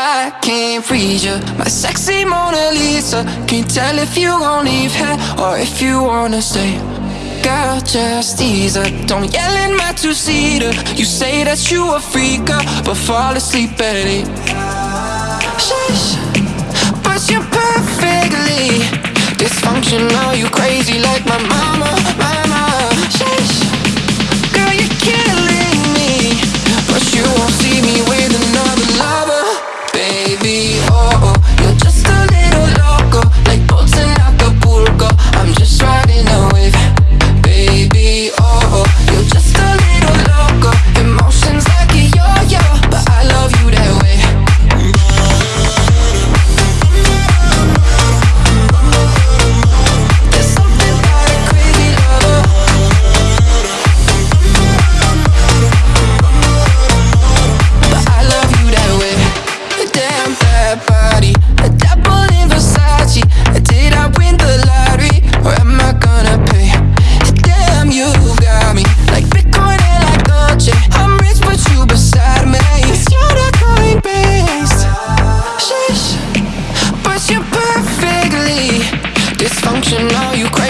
I can't read you, my sexy Mona Lisa. Can't tell if you gon' leave here or if you wanna stay. Girl, just ease up. Don't yell in my two-seater. You say that you a freak, but fall asleep at eight. Shush, but you're perfectly dysfunctional. dysfunctional, you crazy.